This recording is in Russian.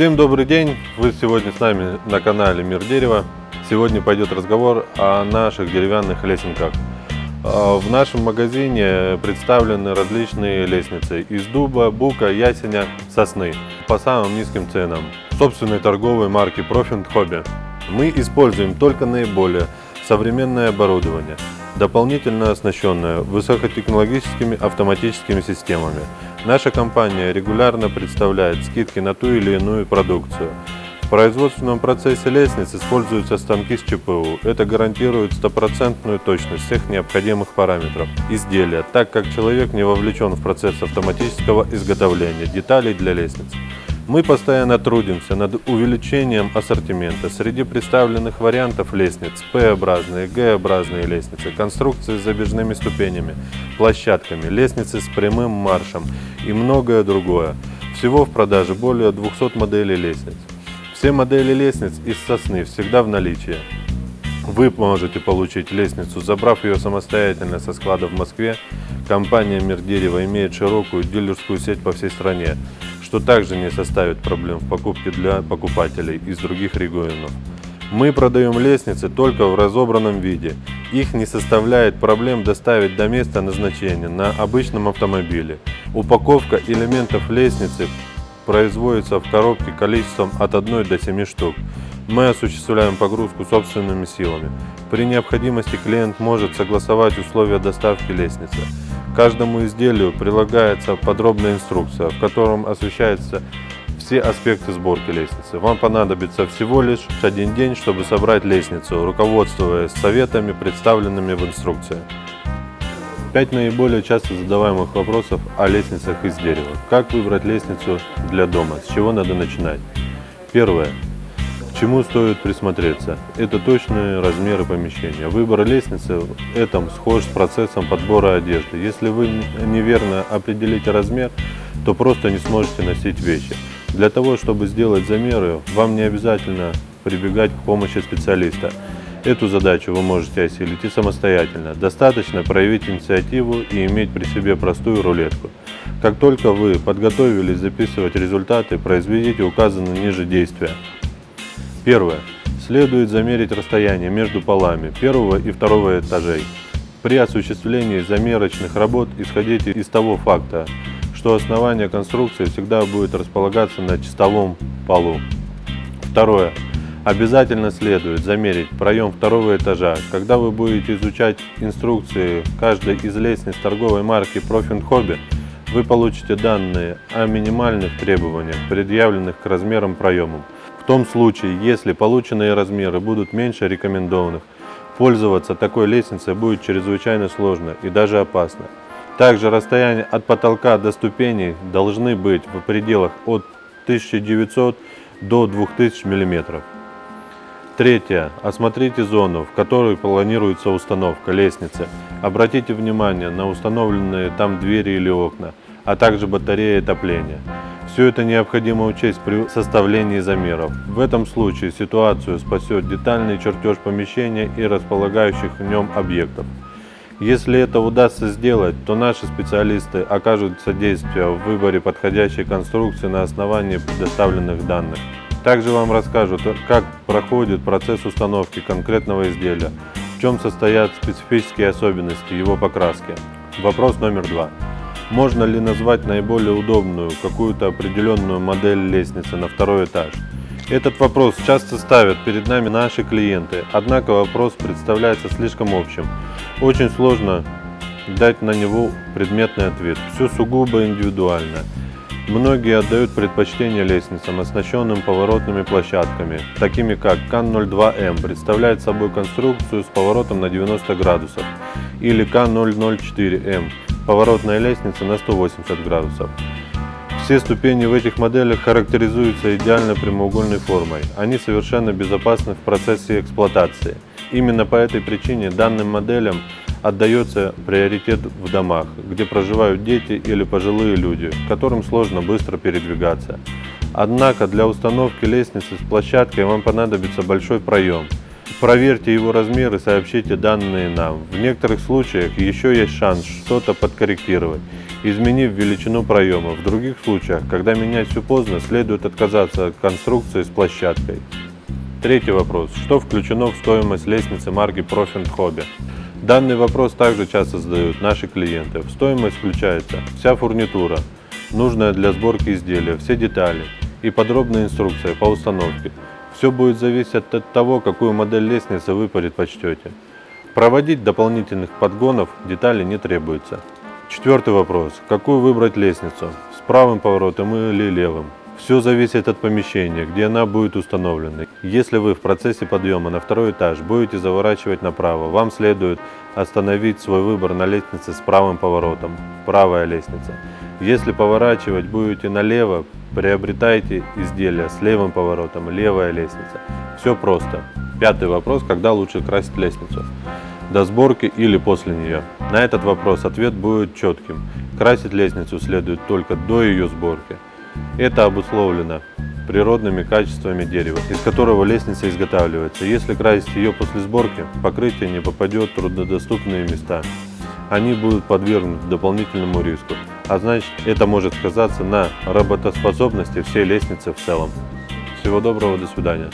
Всем добрый день! Вы сегодня с нами на канале Мир Дерева. Сегодня пойдет разговор о наших деревянных лесенках. А, в нашем магазине представлены различные лестницы из дуба, бука, ясеня, сосны по самым низким ценам. Собственной торговой марки Profit Hobby. Мы используем только наиболее современное оборудование, дополнительно оснащенное высокотехнологическими автоматическими системами. Наша компания регулярно представляет скидки на ту или иную продукцию. В производственном процессе лестниц используются станки с ЧПУ. Это гарантирует стопроцентную точность всех необходимых параметров изделия, так как человек не вовлечен в процесс автоматического изготовления деталей для лестниц. Мы постоянно трудимся над увеличением ассортимента. Среди представленных вариантов лестниц П-образные, Г-образные лестницы, конструкции с забежными ступенями, площадками, лестницы с прямым маршем и многое другое. Всего в продаже более 200 моделей лестниц. Все модели лестниц из сосны всегда в наличии. Вы можете получить лестницу, забрав ее самостоятельно со склада в Москве. Компания Мир Дерева имеет широкую дилерскую сеть по всей стране что также не составит проблем в покупке для покупателей из других регионов. Мы продаем лестницы только в разобранном виде. Их не составляет проблем доставить до места назначения на обычном автомобиле. Упаковка элементов лестницы производится в коробке количеством от 1 до 7 штук. Мы осуществляем погрузку собственными силами. При необходимости клиент может согласовать условия доставки лестницы каждому изделию прилагается подробная инструкция, в котором освещаются все аспекты сборки лестницы. Вам понадобится всего лишь один день, чтобы собрать лестницу, руководствуясь советами, представленными в инструкции. Пять наиболее часто задаваемых вопросов о лестницах из дерева. Как выбрать лестницу для дома? С чего надо начинать? Первое чему стоит присмотреться? Это точные размеры помещения. Выбор лестницы в этом схож с процессом подбора одежды. Если вы неверно определите размер, то просто не сможете носить вещи. Для того, чтобы сделать замеры, вам не обязательно прибегать к помощи специалиста. Эту задачу вы можете осилить и самостоятельно. Достаточно проявить инициативу и иметь при себе простую рулетку. Как только вы подготовились записывать результаты, произведите указанные ниже действия. Первое. Следует замерить расстояние между полами первого и второго этажей. При осуществлении замерочных работ исходите из того факта, что основание конструкции всегда будет располагаться на чистовом полу. Второе. Обязательно следует замерить проем второго этажа. Когда вы будете изучать инструкции каждой из лестниц торговой марки Profit Hobby, вы получите данные о минимальных требованиях, предъявленных к размерам проемам. Том случае, если полученные размеры будут меньше рекомендованных, пользоваться такой лестницей будет чрезвычайно сложно и даже опасно. Также расстояние от потолка до ступеней должны быть в пределах от 1900 до 2000 мм. Третье. Осмотрите зону, в которой планируется установка лестницы. Обратите внимание на установленные там двери или окна, а также батареи отопления. Все это необходимо учесть при составлении замеров. В этом случае ситуацию спасет детальный чертеж помещения и располагающих в нем объектов. Если это удастся сделать, то наши специалисты окажут содействие в выборе подходящей конструкции на основании предоставленных данных. Также вам расскажут, как проходит процесс установки конкретного изделия, в чем состоят специфические особенности его покраски. Вопрос номер два. Можно ли назвать наиболее удобную какую-то определенную модель лестницы на второй этаж? Этот вопрос часто ставят перед нами наши клиенты, однако вопрос представляется слишком общим. Очень сложно дать на него предметный ответ. Все сугубо индивидуально. Многие отдают предпочтение лестницам, оснащенным поворотными площадками, такими как КАН-02М, представляет собой конструкцию с поворотом на 90 градусов, или КАН-004М, поворотная лестница на 180 градусов. Все ступени в этих моделях характеризуются идеально прямоугольной формой. Они совершенно безопасны в процессе эксплуатации. Именно по этой причине данным моделям отдается приоритет в домах, где проживают дети или пожилые люди, которым сложно быстро передвигаться. Однако для установки лестницы с площадкой вам понадобится большой проем. Проверьте его размер и сообщите данные нам. В некоторых случаях еще есть шанс что-то подкорректировать, изменив величину проема. В других случаях, когда менять все поздно, следует отказаться от конструкции с площадкой. Третий вопрос. Что включено в стоимость лестницы марки Profit Hobby? Данный вопрос также часто задают наши клиенты. В стоимость включается вся фурнитура, нужная для сборки изделия, все детали и подробная инструкция по установке. Все будет зависеть от того, какую модель лестницы вы предпочтете. Проводить дополнительных подгонов детали не требуется. Четвертый вопрос. Какую выбрать лестницу? С правым поворотом или левым? Все зависит от помещения, где она будет установлена. Если вы в процессе подъема на второй этаж будете заворачивать направо, вам следует остановить свой выбор на лестнице с правым поворотом, правая лестница. Если поворачивать будете налево, приобретайте изделие с левым поворотом, левая лестница. Все просто. Пятый вопрос, когда лучше красить лестницу? До сборки или после нее? На этот вопрос ответ будет четким. Красить лестницу следует только до ее сборки. Это обусловлено природными качествами дерева, из которого лестница изготавливается. Если красить ее после сборки, покрытие не попадет в труднодоступные места. Они будут подвергнуты дополнительному риску, а значит это может сказаться на работоспособности всей лестницы в целом. Всего доброго, до свидания.